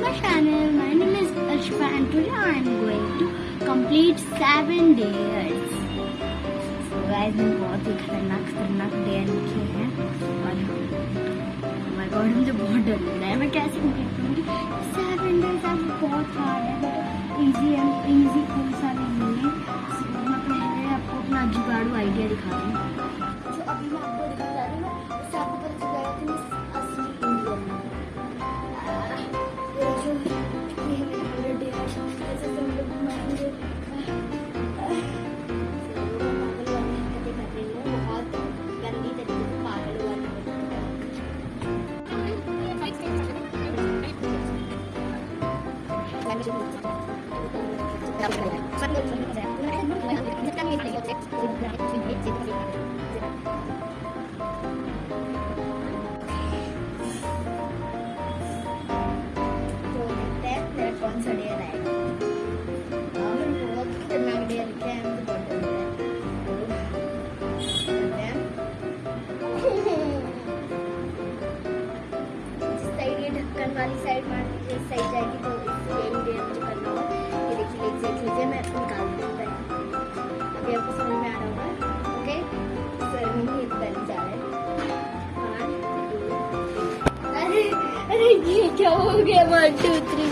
my channel. My name is Ashfa and today I am going to complete seven days. So guys, मैं बहुत ही खतरनाक खतरनाक day लिखे हैं। और my God, मुझे बहुत डर लग रहा है। मैं कैसे कंप्लीट करूँगी? सेवन डेज़ अब बहुत हार्ड है बट इजी एंड इजी कोई सा नहीं है। मैं पहले आपको अपना जुगाड़ू आइडिया दिखा रही हूँ। वाली साइड मान लीजिए साइड जाएगी तो। ये क्या हो गया? वन टू थ्री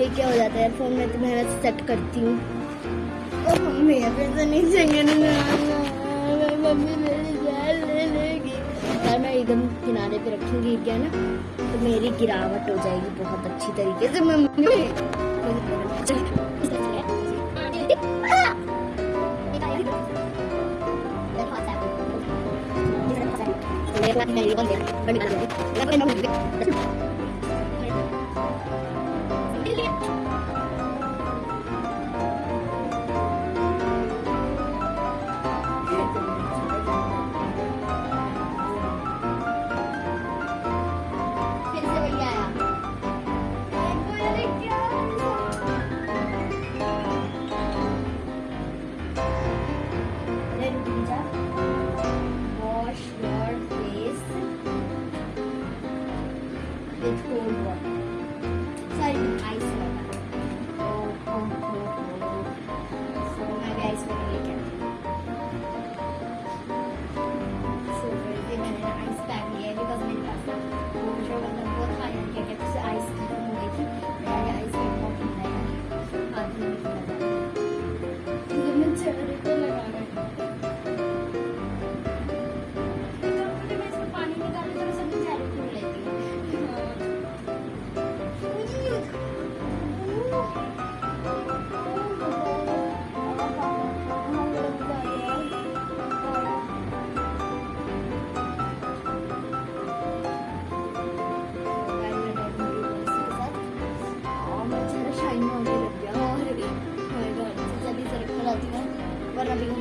ये क्या हो जाता है फ़ोन में तो मैं सेट करती हूँ। मम्मी, अभी तो नहीं चाहिए मम्मी मेरी जान ले लेगी। यार, मैं एकदम किनारे पे रखूँगी क्या ना? तो मेरी गिरावट हो जाएगी बहुत अच्छी तरीके से 我今天离婚了，分别了。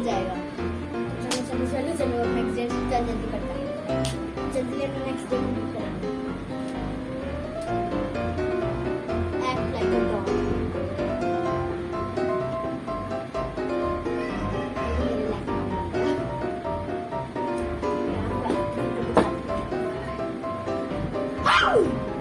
जाएगा। चलो चलो चलो चलो नेक्स्ट डे जल्दी जल्दी नेक्स्ट डे act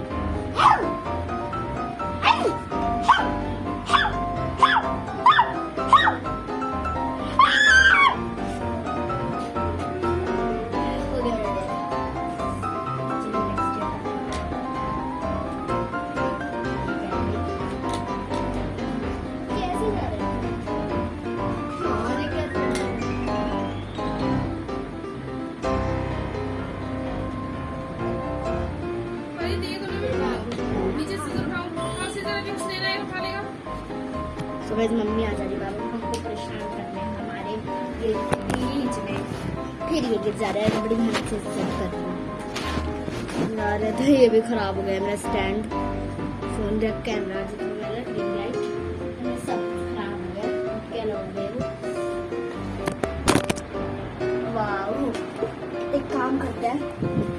मम्मी आ रही बाबू हमको परेशान करने हमारे ये बीच में फिर ये गिर जा रहा है बड़ी मेहनत से सेट कर रही हूँ। तो ये भी खराब हो गया मेरा स्टैंड फ़ोन कैमरा जितना मेरा रिंग लाइट गया एक काम करते हैं।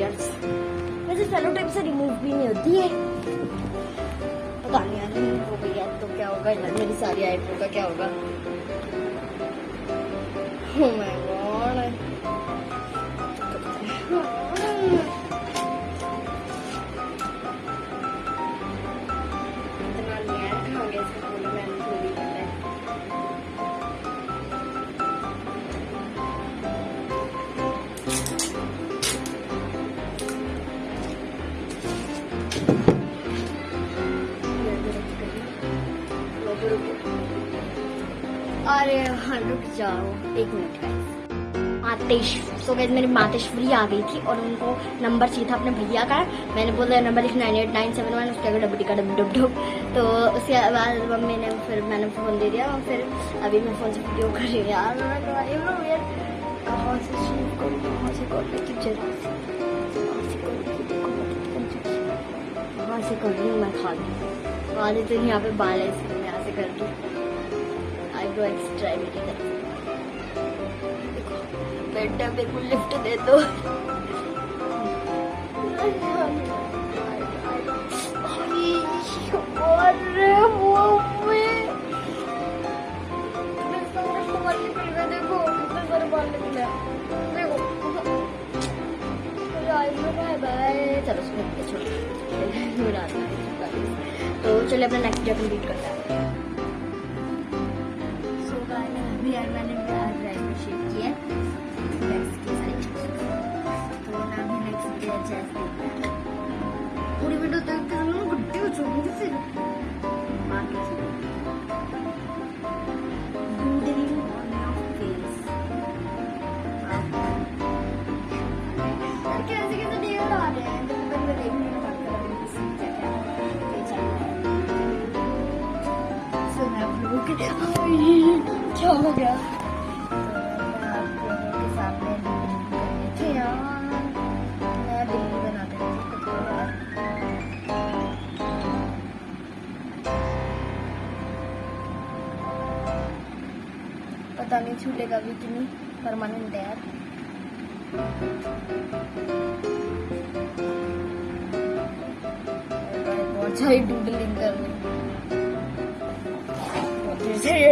यार वैसे फेलो टाइप से रिमूव भी नहीं होती है पता नहीं यार रिमूव हो गई है तो क्या होगा यार मेरी सारी आईफोन का क्या होगा अरे हाँ रुक जाओ। एक मिनट गाइस मातेश सो गैस मेरी मातेश्वरी आ गई थी और उनको नंबर चाहिए था अपने भैया का। मैंने बोला, नंबर लिख nine eight nine seven one, उसके आगे डब्बी का डब डब डब तो उसके बाद मम्मी ने फिर मैंने फ़ोन दे दिया और फिर अभी मैं फ़ोन से वीडियो कर रही हूँ यार। कहाँ से शुरू करूँ कहाँ से रही थी देखो मैं मैं खाली खाली तो यहाँ पे बाल है कर दो आईब्रो एक्स्ट्रा मेरी तरफ़ बेटा मेरे को लिफ्ट दे दो। कितने देखो बाय बाय चलो उसमें तो चलिए अपना नेक्स्ट डे कंप्लीट करते हैं। खुद को यार पता नहीं छूटेगा भी कि नहीं, परमानेंट है यार। बहुत सारी डूडलिंग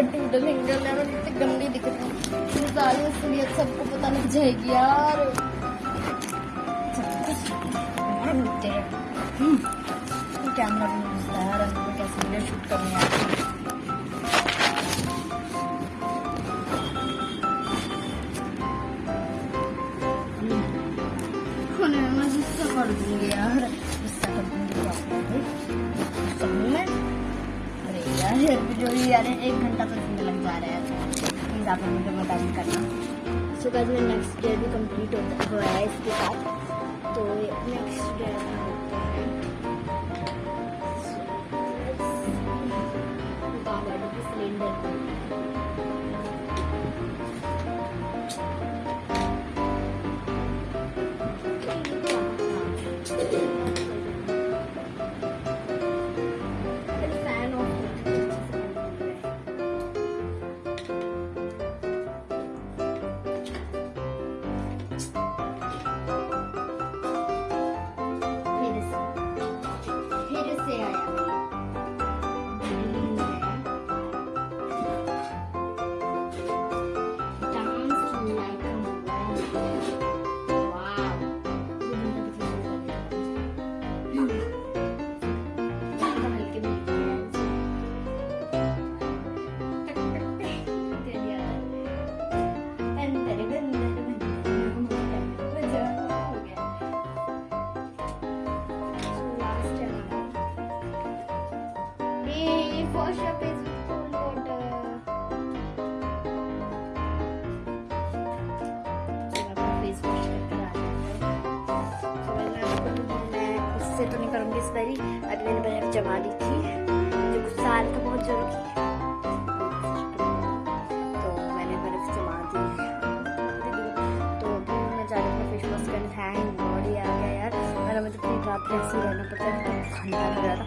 कर लेना कितनी गंदी दिख रही है ये असलियत सबको पता जाएगी यार। सब कुछ हमारा मिलते हैं कैमरा भी नहीं घुसता है यार अंदर कैसे शूट करनी है? ही यार एक घंटा तो इसमें लग जा रहा है प्लीज़ आप लोग मुझे मदद करना। सो गाइस मेरा नेक्स्ट डे भी कंप्लीट होता हुआ है इसके साथ। तो नेक्स्ट डे होता है। Wash face with cold water. उससे तो नहीं करूँगी इस बारी अभी मैंने बर्फ़ जमा दी थी गुस्सा आ रहा था बहुत जोरों की तो मैंने बर्फ़ जमा दी तो अभी मैं जा रही हूँ फेस वॉश करने। गॉड ये आ गया यार। वरना मुझे पूरी रात ऐसे ही रहना पड़ता है। ठंडा लग रहा था।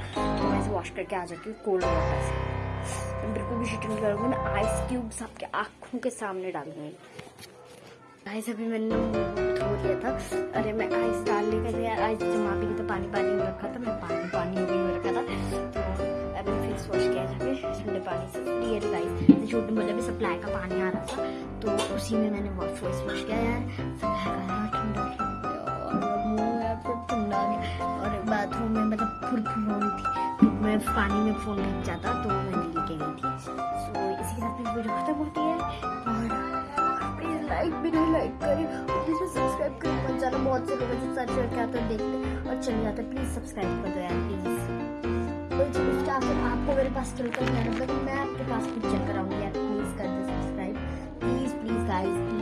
वॉश करके आ जाती हूँ कोल्ड वाटर से। बिल्कुल भी शिटिंग करूँगी मैं आइस क्यूब्स आपके आँखों के सामने डालूँगी। आइस अभी मैंने धो लिया था। अरे, मैं आइस डालने के लिए आइस जमा भी था पानी पानी में रखा था, मैं पानी पानी भी रखा था। फ़ोन लग जाता तो मैं लेके गई थी सो so, इसी के साथ मेरी वीडियो खत्म होती है और प्लीज़ लाइक भी नहीं लाइक करें और प्लीज़ सब्सक्राइब करें मत जाना बहुत से लोग जो सर्च करके आते हैं देखते और चले जाते हैं प्लीज़ सब्सक्राइब कर दो यार प्लीज़ कोई चीज़ आपको मेरे पास चलकर मैं मैं आपके पास भी चल कर आऊँगी यार प्लीज़ कर दो subscribe please please guys please